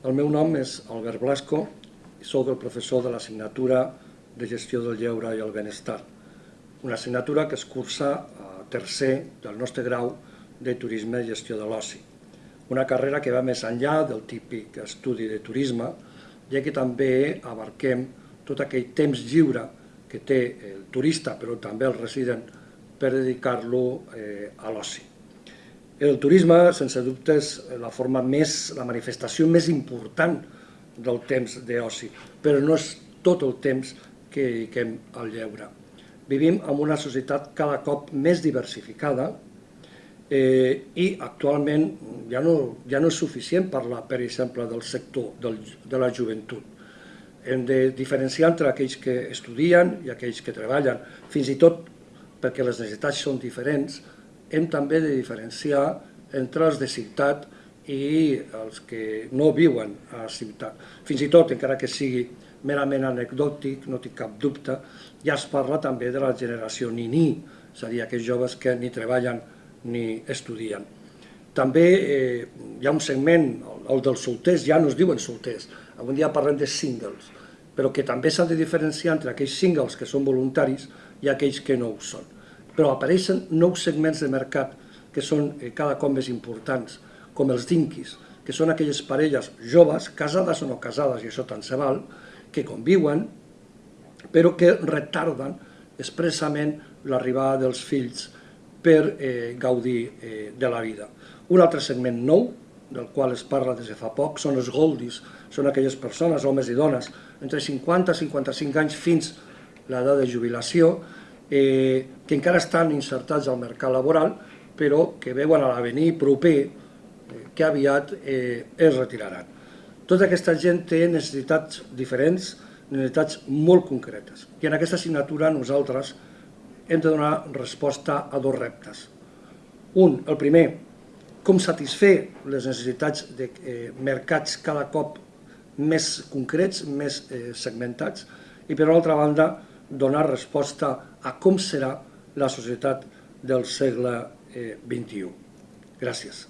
El meu nom és Albert Blasco i sóc el professor de l'assignatura de Gestió del Lleure i el Benestar, una assignatura que es cursa a tercer del nostre grau de Turisme i Gestió de l'Oci, una carrera que va més enllà del típic estudi de turisme, ja que també abarquem tot aquell temps lliure que té el turista, però també el resident, per dedicar-lo eh, a l'oci. El turisme, sense dubte, és la forma més, la manifestació més important del temps d'oci, però no és tot el temps que dediquem al lleure. Vivim en una societat cada cop més diversificada eh, i actualment ja no, ja no és suficient parlar, per exemple, del sector del, de la joventut. Hem de diferenciar entre aquells que estudien i aquells que treballen, fins i tot perquè les necessitats són diferents, hem també de diferenciar entre els de ciutat i els que no viuen a la ciutat. Fins i tot, encara que sigui merament anecdòtic, no tinc cap dubte, ja es parla també de la generació ni-ni, és a dir, aquells joves que ni treballen ni estudien. També eh, hi ha un segment, el dels solters, ja no es diuen solters, avui dia parlem de singles, però que també s'han de diferenciar entre aquells singles que són voluntaris i aquells que no ho són però apareixen nous segments de mercat que són eh, cada cop més importants, com els dinquis, que són aquelles parelles joves, casades o no casades, i això tant se val, que conviuen, però que retarden expressament l'arribada dels fills per eh, gaudir eh, de la vida. Un altre segment nou, del qual es parla des de fa poc, són els goldis, són aquelles persones, homes i dones, entre 50 i 55 anys fins l'edat de jubilació, eh, que encara estan insertats al mercat laboral, però que veuen a l'avenir proper eh, que aviat eh, es retiraran. Tota aquesta gent té necessitats diferents, necessitats molt concretes. I en aquesta assignatura nosaltres hem de donar resposta a dos reptes. Un, el primer, com satisfer les necessitats de eh, mercats cada cop més concrets, més eh, segmentats, i per altra banda, donar resposta a com serà la societat del segle XXI. Eh, Gràcies.